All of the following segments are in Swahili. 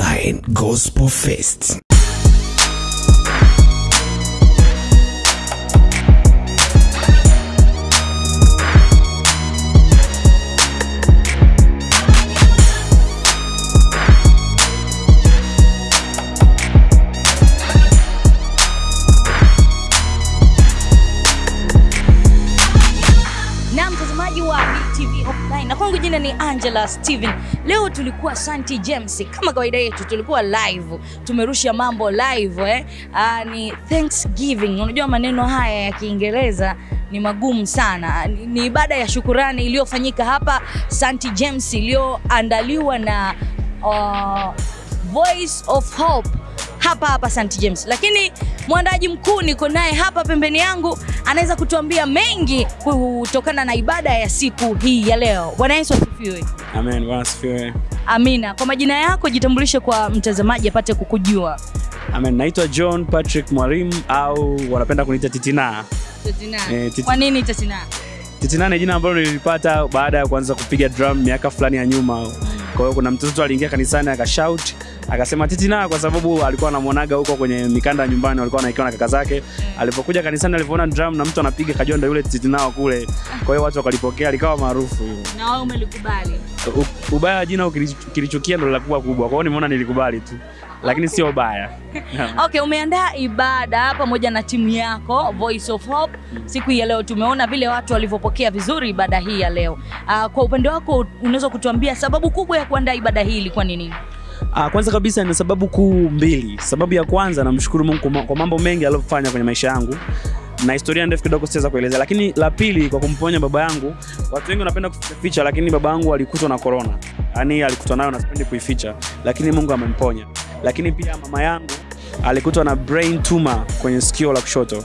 Online Gospel Fest. Mtazamaji wa BTV Online na kwangu jina ni Angela Steven. Leo tulikuwa Santi James kama kawaida yetu, tulikuwa live, tumerusha mambo live eh. Aa, ni Thanksgiving. Unajua maneno haya ya Kiingereza ni magumu sana. Ni, ni ibada ya shukurani iliyofanyika hapa Santi James iliyoandaliwa na uh, Voice of Hope hapa hapa St James, lakini mwandaji mkuu niko naye hapa pembeni yangu, anaweza kutuambia mengi kutokana na ibada ya siku hii ya leo. Bwana Yesu asifiwe. Amen, Bwana asifiwe. Amina. Kwa majina yako jitambulishe kwa mtazamaji apate kukujua. Amen. Naitwa John Patrick Mwalimu au wanapenda kuniita Titina. Titina. Eh, Titi- Kwa nini Titina? Titina ni jina ambalo nilipata baada ya kuanza kupiga drum miaka fulani ya nyuma. Kwa hiyo kuna mtoto aliingia kanisani akashout akasema Titi na kwa sababu alikuwa anamwonaga huko kwenye mikanda nyumbani walikuwa wanaikiwa na kaka zake. Alipokuja kanisani alipoona drum na mtu anapiga kajua ndio yule Titi nao kule. Kwa hiyo watu wakalipokea likawa maarufu. Na wewe umelikubali. Ubaya wa jina ukilichukia kilichukia ndo linakuwa kubwa. Kwa hiyo nimeona nilikubali tu. Lakini okay. sio baya. Okay, umeandaa ibada pamoja na timu yako Voice of Hope siku ya leo. Tumeona vile watu walivyopokea vizuri ibada hii ya leo. Uh, kwa upande wako unaweza kutuambia sababu kubwa ya kuandaa ibada hii ilikuwa ni nini? Ah, kwanza kabisa na sababu kuu mbili. Sababu ya kwanza namshukuru Mungu kwa ma- kwa mambo mengi aliyofanya kwenye maisha yangu na historia ndefu kidogo siweza kuelezea, lakini la pili kwa kumponya baba yangu. Watu wengi wanapenda kuficha, lakini baba yangu alikutwa na corona, yani alikutwa nayo na sipendi kuificha, lakini Mungu amemponya. Lakini pia mama yangu alikutwa na brain tumor kwenye sikio la kushoto,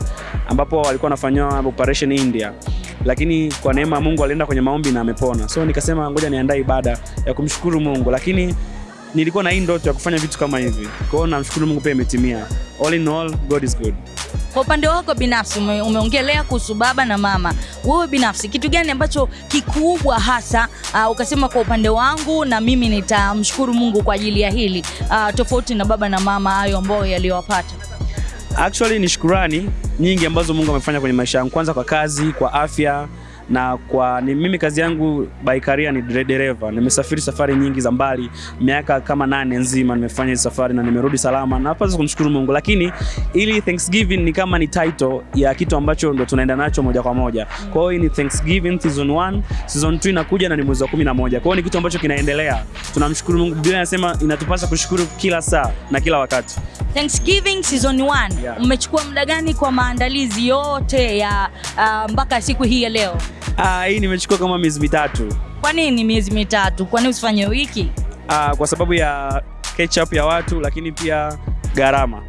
ambapo alikuwa anafanywa operation India, lakini kwa neema ya Mungu alienda kwenye maombi na amepona. So nikasema ngoja niandae ibada ya kumshukuru Mungu, lakini nilikuwa na hii ndoto ya kufanya vitu kama hivi. Kwa hiyo namshukuru Mungu pia imetimia. All in all, God is good. Kwa upande wako binafsi ume, umeongelea kuhusu baba na mama. Wewe binafsi kitu gani ambacho kikubwa hasa uh, ukasema kwa upande wangu na mimi nitamshukuru Mungu kwa ajili ya hili uh, tofauti na baba na mama hayo ambayo yaliyowapata? Actually ni shukurani nyingi ambazo Mungu amefanya kwenye maisha yangu, kwanza kwa kazi, kwa afya na kwa ni, mimi kazi yangu by career ni dere- dereva. Nimesafiri safari nyingi za mbali, miaka kama nane nzima nimefanya hizo safari na nimerudi salama, na napaswa kumshukuru Mungu. Lakini ili Thanksgiving ni kama ni title ya kitu ambacho ndo tunaenda nacho moja kwa moja. Kwa hiyo ni Thanksgiving season 1, season 2 inakuja na ni mwezi wa 11. Kwa hiyo ni kitu ambacho kinaendelea. Tunamshukuru Mungu. Biblia inasema inatupasa kushukuru kila saa na kila wakati. Thanksgiving season 1 Yeah. mmechukua muda gani kwa maandalizi yote ya uh, mpaka siku hii ya leo? Ah, hii nimechukua kama miezi mitatu. Kwa nini miezi mitatu? Kwa nini usifanye wiki? Uh, kwa sababu ya ketchup ya watu, lakini pia gharama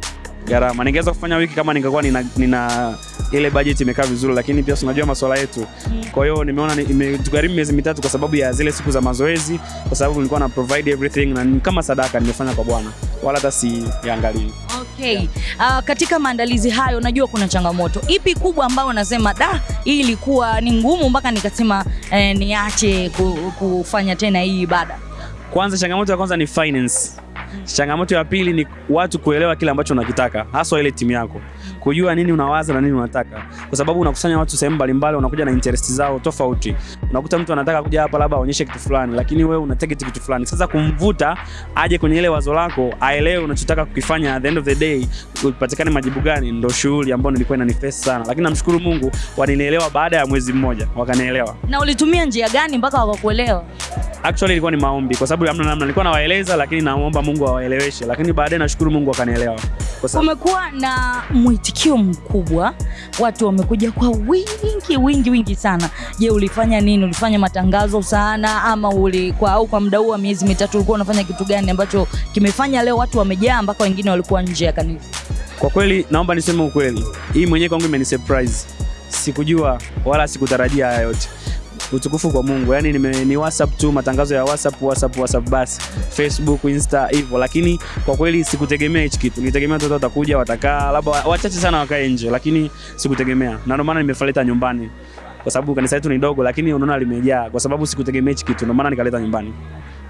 gharama. Ningeweza kufanya wiki kama ningekuwa nina, nina ile budget imekaa vizuri, lakini pia tunajua unajua masuala yetu. Kwa hiyo nimeona ni- imetugharimu miezi mitatu kwa sababu ya zile siku za mazoezi, kwa sababu nilikuwa na provide everything na ni kama sadaka nimefanya kwa Bwana, wala hata siangalii. Okay. Yeah. Uh, katika maandalizi hayo najua kuna changamoto. Ipi kubwa ambayo unasema da, hii ilikuwa ni ngumu mpaka nikasema eh, niache kufanya tena hii ibada? Kwanza, changamoto ya kwanza ni finance. Changamoto ya pili ni watu kuelewa kile ambacho unakitaka, hasa ile timu yako, kujua nini unawaza na nini unataka, kwa sababu unakusanya watu sehemu mbalimbali, unakuja na interest zao tofauti. Unakuta mtu anataka kuja hapa labda aonyeshe kitu fulani, lakini wewe una target kitu fulani. Sasa kumvuta aje kwenye ile wazo lako, aelewe unachotaka kukifanya, at the end of the day upatikane majibu gani, ndio shughuli ambayo nilikuwa inanifesi sana, lakini namshukuru Mungu walinielewa baada ya mwezi mmoja, wakanielewa. Na ulitumia njia gani mpaka wakakuelewa? Actually ilikuwa ni maombi kwa sababu hamna namna, nilikuwa nawaeleza lakini naomba Mungu awaeleweshe, lakini baadaye nashukuru Mungu akanielewa. Kwa sababu Kumekuwa na mwitikio mkubwa, watu wamekuja kwa wingi wingi wingi sana. Je, ulifanya nini? Ulifanya matangazo sana ama ulikuwa au kwa muda huu wa miezi mitatu ulikuwa unafanya kitu gani ambacho kimefanya leo watu wamejaa mpaka wengine walikuwa nje ya kanisa? kwa kweli naomba niseme ukweli, hii mwenyewe kwangu imenisurprise. Sikujua wala sikutarajia haya yote. Utukufu kwa Mungu. Yaani nime, ni WhatsApp tu, matangazo ya WhatsApp, WhatsApp, WhatsApp basi. Facebook, Insta hivyo, lakini kwa kweli sikutegemea hichi kitu. Nitegemea watoto watakuja, watakaa, labda wachache sana wakae nje, lakini sikutegemea. Na ndio maana nimefaleta nyumbani. Kwa sababu kanisa letu ni dogo, lakini unaona limejaa kwa sababu sikutegemea hichi kitu. Ndio maana nikaleta nyumbani.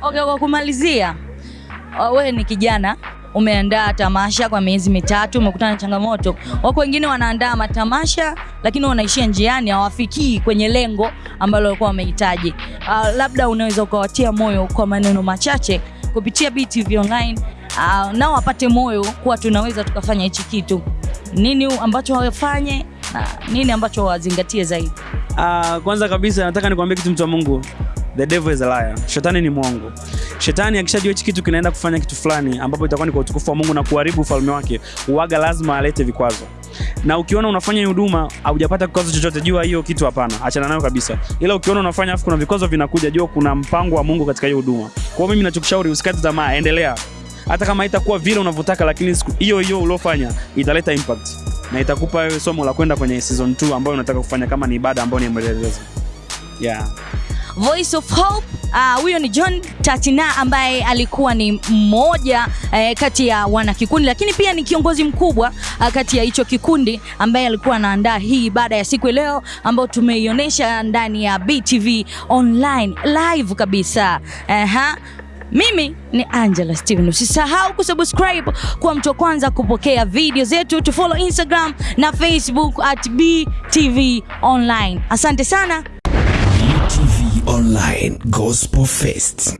Okay, kwa kumalizia wewe ni kijana umeandaa tamasha kwa miezi mitatu, umekutana na changamoto. Wako wengine wanaandaa matamasha lakini wanaishia njiani, hawafikii kwenye lengo ambalo walikuwa wamehitaji. Uh, labda unaweza ukawatia moyo kwa maneno machache kupitia BTV Online, uh, nao wapate moyo kuwa tunaweza tukafanya hichi kitu. Nini ambacho wafanye na nini ambacho wazingatie zaidi? Uh, kwanza kabisa nataka nikwambie kitu mtu wa Mungu. The devil is a liar. Shetani ni mwongo. Shetani akishajua hichi kitu kinaenda kufanya kitu fulani ambapo itakuwa ni kwa utukufu wa Mungu na kuharibu ufalme wake, uaga lazima alete vikwazo. Na ukiona unafanya huduma haujapata kikwazo chochote, jua hiyo kitu hapana, achana nayo kabisa. Ila ukiona unafanya afu kuna vikwazo vinakuja, jua kuna mpango wa Mungu katika hiyo huduma. Kwa hiyo mimi nachokushauri usikate tamaa, endelea. Hata kama haitakuwa vile unavyotaka, lakini hiyo hiyo uliofanya italeta impact na itakupa wewe somo la kwenda kwenye season 2 ambayo unataka kufanya kama ni ibada ambayo ni mwendelezo. Yeah. Voice of Hope uh, huyo ni John Tatina ambaye alikuwa ni mmoja eh, kati ya wana kikundi lakini pia ni kiongozi mkubwa uh, kati ya hicho kikundi ambaye alikuwa anaandaa hii baada ya siku leo ambayo tumeionyesha ndani ya BTV Online live kabisa. Aha. Mimi ni Angela Steven. Usisahau kusubscribe kwa mtu wa kwanza kupokea video zetu, tufollow Instagram na Facebook at BTV Online. Asante sana. Online Gospel Fest.